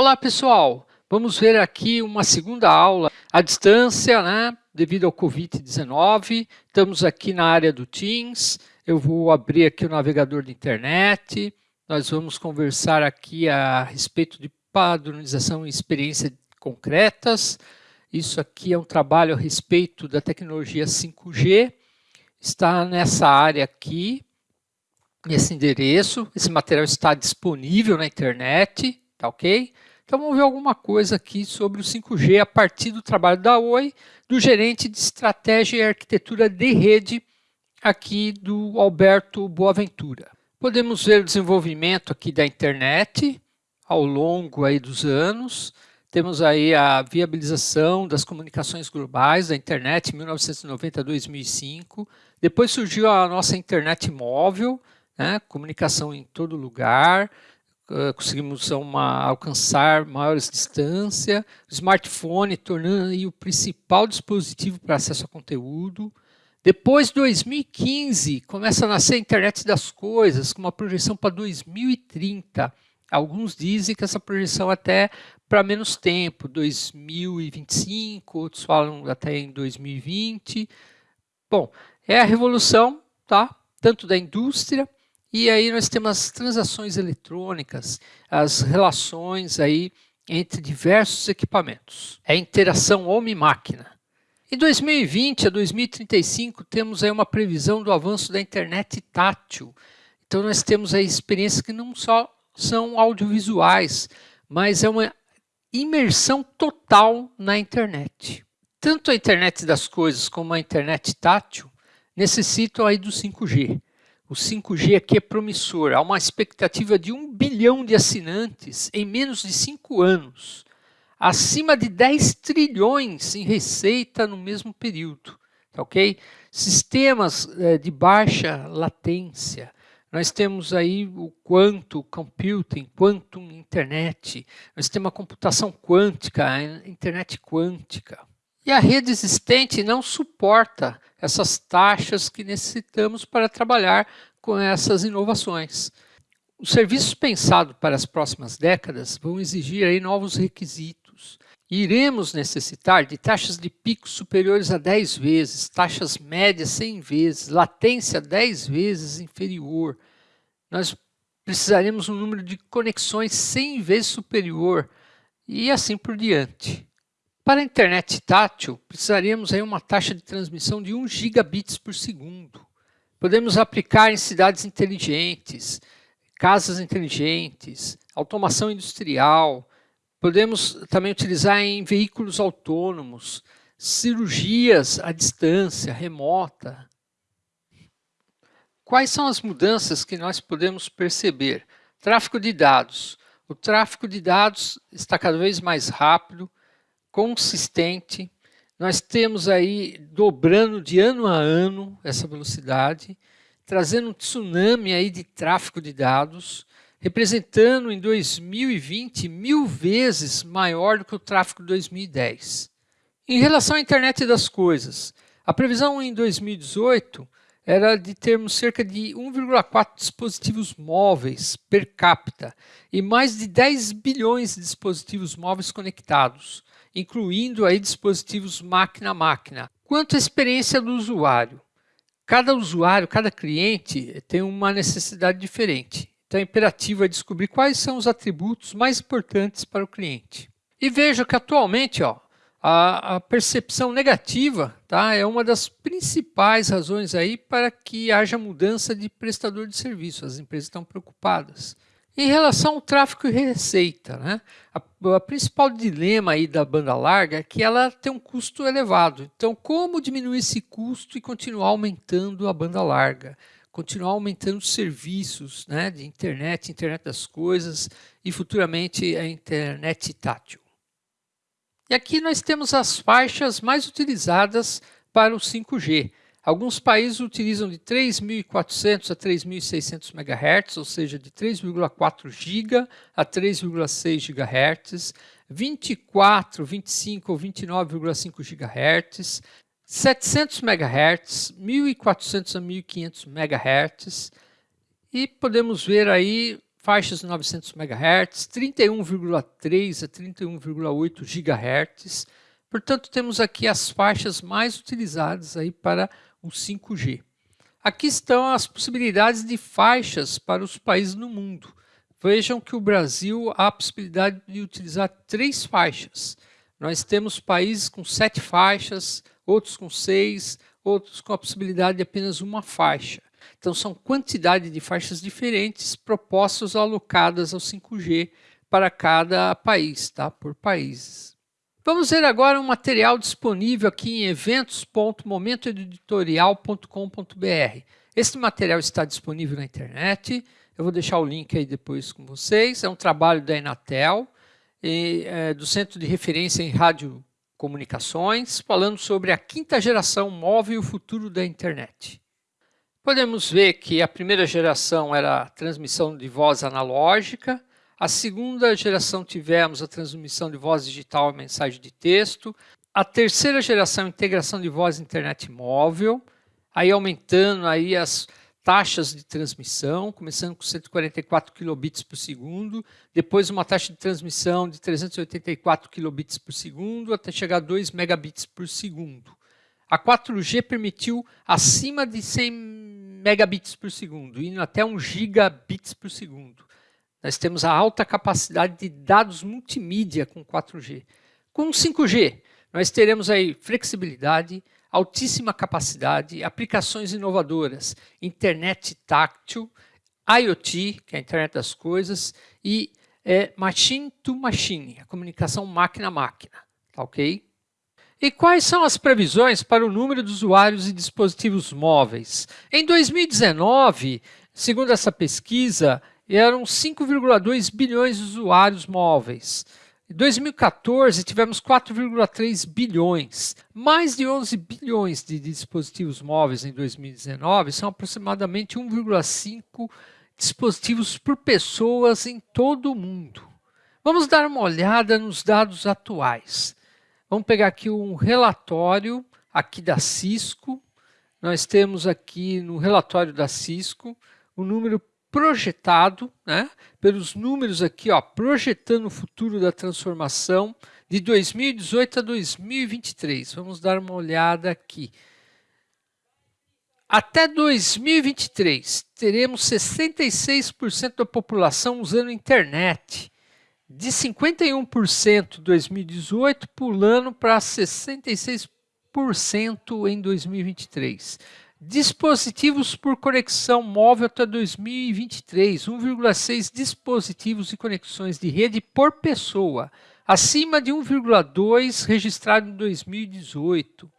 Olá pessoal, vamos ver aqui uma segunda aula à distância, né, devido ao Covid-19. Estamos aqui na área do Teams, eu vou abrir aqui o navegador de internet, nós vamos conversar aqui a respeito de padronização e experiência concretas. Isso aqui é um trabalho a respeito da tecnologia 5G, está nessa área aqui, nesse endereço, esse material está disponível na internet, tá ok? Então vamos ver alguma coisa aqui sobre o 5G a partir do trabalho da Oi, do gerente de estratégia e arquitetura de rede aqui do Alberto Boaventura. Podemos ver o desenvolvimento aqui da internet ao longo aí dos anos. Temos aí a viabilização das comunicações globais da internet em 1990 a 2005. Depois surgiu a nossa internet móvel, né, comunicação em todo lugar, conseguimos uma, alcançar maiores distâncias, smartphone tornando o principal dispositivo para acesso a conteúdo. Depois de 2015, começa a nascer a internet das coisas, com uma projeção para 2030. Alguns dizem que essa projeção é até para menos tempo, 2025, outros falam até em 2020. Bom, é a revolução, tá? tanto da indústria e aí nós temos as transações eletrônicas, as relações aí entre diversos equipamentos. É a interação homem-máquina. Em 2020 a 2035 temos aí uma previsão do avanço da internet tátil. Então nós temos aí experiências que não só são audiovisuais, mas é uma imersão total na internet. Tanto a internet das coisas como a internet tátil necessitam aí do 5G. O 5G aqui é promissor. Há uma expectativa de 1 bilhão de assinantes em menos de 5 anos. Acima de 10 trilhões em receita no mesmo período. Tá ok? Sistemas é, de baixa latência. Nós temos aí o quantum computing, quantum internet. Nós temos a computação quântica, a internet quântica. E a rede existente não suporta essas taxas que necessitamos para trabalhar com essas inovações. Os serviços pensados para as próximas décadas vão exigir aí novos requisitos. Iremos necessitar de taxas de pico superiores a 10 vezes, taxas médias 100 vezes, latência 10 vezes inferior. Nós precisaremos um número de conexões 100 vezes superior e assim por diante. Para a internet tátil, precisaríamos aí uma taxa de transmissão de 1 gigabits por segundo. Podemos aplicar em cidades inteligentes, casas inteligentes, automação industrial. Podemos também utilizar em veículos autônomos, cirurgias à distância, remota. Quais são as mudanças que nós podemos perceber? Tráfego de dados. O tráfego de dados está cada vez mais rápido, consistente. Nós temos aí dobrando de ano a ano essa velocidade, trazendo um tsunami aí de tráfego de dados, representando em 2020 mil vezes maior do que o tráfego de 2010. Em relação à internet das coisas, a previsão em 2018 era de termos cerca de 1,4 dispositivos móveis per capita e mais de 10 bilhões de dispositivos móveis conectados, incluindo aí dispositivos máquina a máquina. Quanto à experiência do usuário, cada usuário, cada cliente tem uma necessidade diferente. Então é imperativo é descobrir quais são os atributos mais importantes para o cliente. E veja que atualmente ó, a, a percepção negativa tá, é uma das principais razões aí para que haja mudança de prestador de serviço. As empresas estão preocupadas. Em relação ao tráfego e receita, né? a, a, principal dilema aí da banda larga é que ela tem um custo elevado. Então, como diminuir esse custo e continuar aumentando a banda larga? Continuar aumentando os serviços né, de internet, internet das coisas e futuramente a internet tátil. E aqui nós temos as faixas mais utilizadas para o 5G. Alguns países utilizam de 3.400 a 3.600 MHz, ou seja, de 3,4 GB a 3,6 GHz, 24, 25 ou 29,5 GHz, 700 MHz, 1.400 a 1.500 MHz, e podemos ver aí faixas de 900 MHz, 31,3 a 31,8 GHz. Portanto, temos aqui as faixas mais utilizadas aí para o 5G. Aqui estão as possibilidades de faixas para os países no mundo. Vejam que o Brasil há a possibilidade de utilizar três faixas. Nós temos países com sete faixas, outros com seis, outros com a possibilidade de apenas uma faixa. Então são quantidade de faixas diferentes propostas alocadas ao 5G para cada país, tá? por países. Vamos ver agora um material disponível aqui em eventos.momentoeditorial.com.br. Este material está disponível na internet, eu vou deixar o link aí depois com vocês. É um trabalho da Enatel, e, é, do Centro de Referência em Radiocomunicações, falando sobre a quinta geração móvel e o futuro da internet. Podemos ver que a primeira geração era transmissão de voz analógica, a segunda geração tivemos a transmissão de voz digital e mensagem de texto, a terceira geração integração de voz e internet móvel, aí aumentando aí as taxas de transmissão, começando com 144 kilobits por segundo, depois uma taxa de transmissão de 384 kilobits por segundo, até chegar a 2 megabits por segundo. A 4G permitiu acima de 100 megabits por segundo, indo até 1 gigabits por segundo. Nós temos a alta capacidade de dados multimídia com 4G. Com 5G, nós teremos aí flexibilidade, altíssima capacidade, aplicações inovadoras, internet táctil, IoT, que é a internet das coisas, e é, machine to machine, a comunicação máquina a máquina, tá ok? E quais são as previsões para o número de usuários e dispositivos móveis? Em 2019, segundo essa pesquisa, eram 5,2 bilhões de usuários móveis. Em 2014, tivemos 4,3 bilhões. Mais de 11 bilhões de dispositivos móveis em 2019 são aproximadamente 1,5 dispositivos por pessoas em todo o mundo. Vamos dar uma olhada nos dados atuais. Vamos pegar aqui um relatório aqui da Cisco. Nós temos aqui no relatório da Cisco o número projetado, né, pelos números aqui, ó, projetando o futuro da transformação de 2018 a 2023. Vamos dar uma olhada aqui. Até 2023, teremos 66% da população usando internet de 51% em 2018, pulando para 66% em 2023. Dispositivos por conexão móvel até 2023, 1,6 dispositivos e conexões de rede por pessoa, acima de 1,2 registrado em 2018.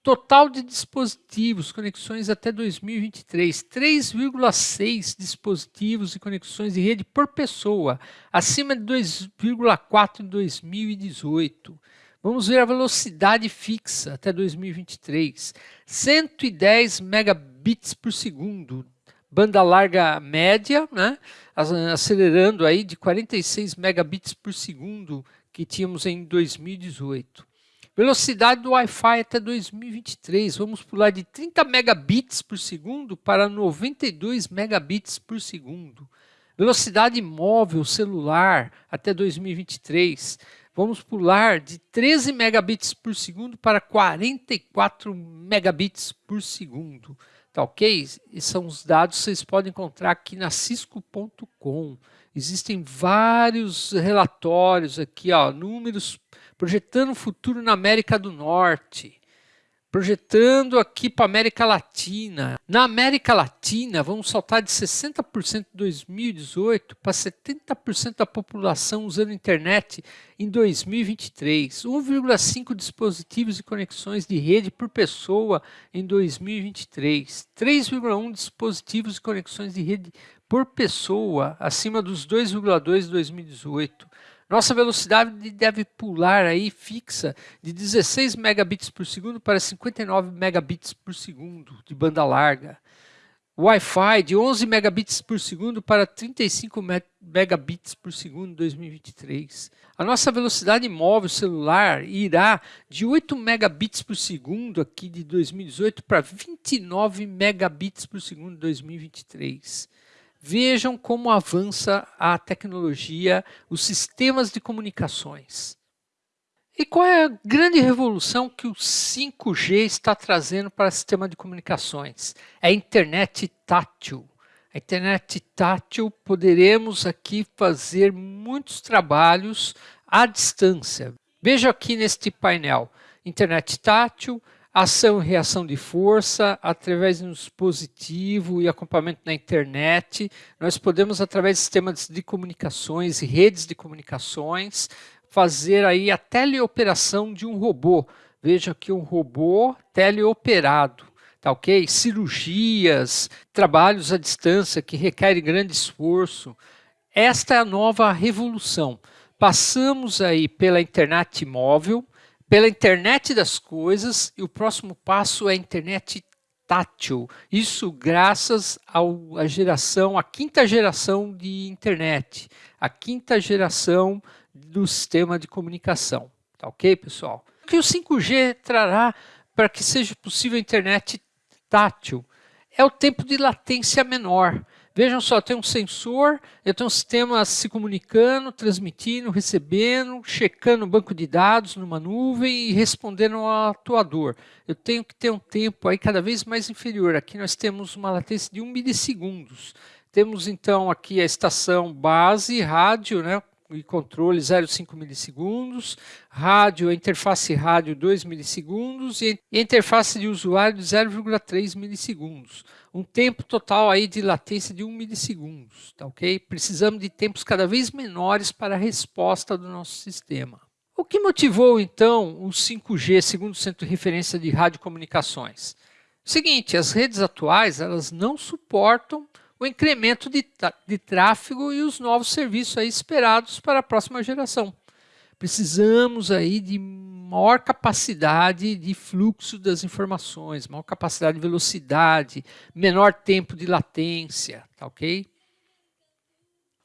Total de dispositivos, conexões até 2023, 3,6 dispositivos e conexões de rede por pessoa, acima de 2,4 em 2018. Vamos ver a velocidade fixa até 2023, 110 megabits por segundo, banda larga média, né? acelerando aí de 46 megabits por segundo que tínhamos em 2018. Velocidade do Wi-Fi até 2023, vamos pular de 30 megabits por segundo para 92 megabits por segundo. Velocidade móvel celular até 2023, vamos pular de 13 megabits por segundo para 44 megabits por segundo. Tá ok? E são os dados que vocês podem encontrar aqui na cisco.com. Existem vários relatórios aqui, ó, números projetando o futuro na América do Norte, projetando aqui para a América Latina. Na América Latina, vamos saltar de 60% em 2018 para 70% da população usando internet em 2023. 1,5 dispositivos e conexões de rede por pessoa em 2023. 3,1 dispositivos e conexões de rede por pessoa, acima dos 2,2 em 2018. Nossa velocidade deve pular aí fixa de 16 megabits por segundo para 59 megabits por segundo de banda larga. Wi-Fi de 11 megabits por segundo para 35 megabits por segundo em 2023. A nossa velocidade móvel celular irá de 8 megabits por segundo aqui de 2018 para 29 megabits por segundo em 2023. Vejam como avança a tecnologia, os sistemas de comunicações. E qual é a grande revolução que o 5G está trazendo para o sistema de comunicações? É a internet tátil. A internet tátil, poderemos aqui fazer muitos trabalhos à distância. Veja aqui neste painel, internet tátil, ação e reação de força, através de um dispositivo e acompanhamento na internet. Nós podemos, através de sistemas de comunicações e redes de comunicações, fazer aí a teleoperação de um robô. Veja aqui um robô teleoperado, tá ok? Cirurgias, trabalhos à distância que requerem grande esforço. Esta é a nova revolução. Passamos aí pela internet móvel, pela internet das coisas e o próximo passo é a internet tátil. Isso graças à geração, a quinta geração de internet, a quinta geração do sistema de comunicação. Tá ok, pessoal? O que o 5G trará para que seja possível a internet tátil? É o tempo de latência menor. Vejam só, tem um sensor, eu tenho um sistema se comunicando, transmitindo, recebendo, checando o banco de dados numa nuvem e respondendo ao atuador. Eu tenho que ter um tempo aí cada vez mais inferior. Aqui nós temos uma latência de 1 milissegundos. Temos então aqui a estação base, rádio, né, e controle 0,5 milissegundos, rádio, interface rádio 2 milissegundos e interface de usuário de 0,3 milissegundos. Um tempo total aí de latência de 1 milissegundos, tá ok? Precisamos de tempos cada vez menores para a resposta do nosso sistema. O que motivou então o 5G, segundo o Centro de Referência de Radiocomunicações? Seguinte, as redes atuais elas não suportam o incremento de, de tráfego e os novos serviços aí esperados para a próxima geração. Precisamos aí de maior capacidade de fluxo das informações, maior capacidade de velocidade, menor tempo de latência, tá ok?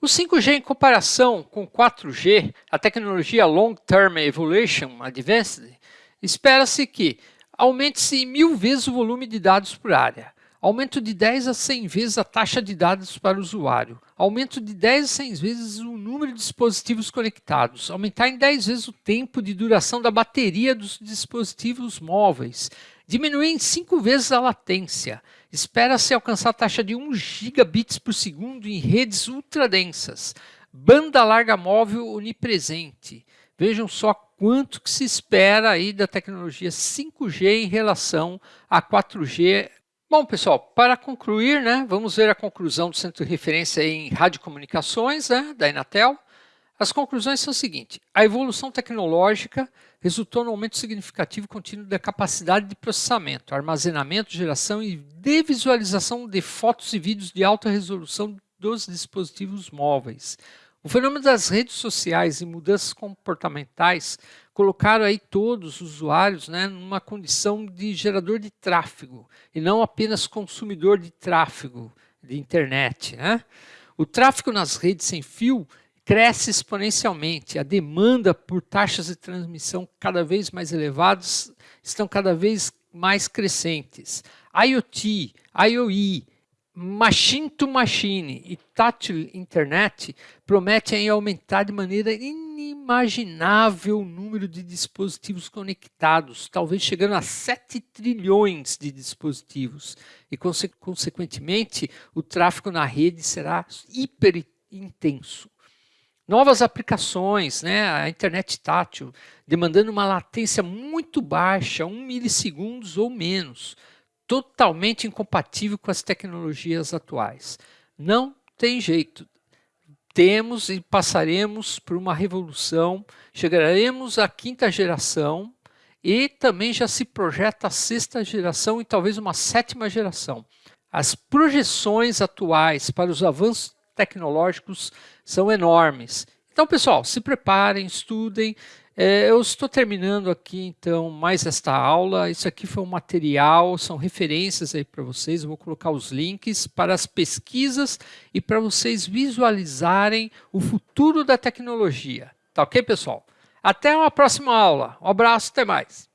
O 5G em comparação com 4G, a tecnologia Long Term Evolution Advanced, espera-se que aumente-se mil vezes o volume de dados por área, Aumento de 10 a 100 vezes a taxa de dados para o usuário. Aumento de 10 a 100 vezes o número de dispositivos conectados. Aumentar em 10 vezes o tempo de duração da bateria dos dispositivos móveis. Diminuir em 5 vezes a latência. Espera-se alcançar a taxa de 1 gigabits por segundo em redes ultradensas. Banda larga móvel onipresente. Vejam só quanto que se espera aí da tecnologia 5G em relação a 4G Bom, pessoal, para concluir, né, vamos ver a conclusão do Centro de Referência em Radiocomunicações, né, da Inatel. As conclusões são as seguintes. A evolução tecnológica resultou no aumento significativo e contínuo da capacidade de processamento, armazenamento, geração e de visualização de fotos e vídeos de alta resolução dos dispositivos móveis. O fenômeno das redes sociais e mudanças comportamentais colocaram aí todos os usuários né, numa condição de gerador de tráfego e não apenas consumidor de tráfego de internet. Né? O tráfego nas redes sem fio cresce exponencialmente. A demanda por taxas de transmissão cada vez mais elevadas estão cada vez mais crescentes. IoT, IoE, Machine to Machine e Tátil Internet prometem aumentar de maneira inimaginável o número de dispositivos conectados, talvez chegando a 7 trilhões de dispositivos. E, conse consequentemente, o tráfego na rede será hiper intenso. Novas aplicações, né, a internet tátil, demandando uma latência muito baixa, 1 milissegundos ou menos, totalmente incompatível com as tecnologias atuais. Não tem jeito. Temos e passaremos por uma revolução, chegaremos à quinta geração e também já se projeta a sexta geração e talvez uma sétima geração. As projeções atuais para os avanços tecnológicos são enormes. Então, pessoal, se preparem, estudem, é, eu estou terminando aqui, então, mais esta aula. Isso aqui foi um material, são referências aí para vocês. Eu vou colocar os links para as pesquisas e para vocês visualizarem o futuro da tecnologia. Tá ok, pessoal? Até uma próxima aula. Um abraço, até mais.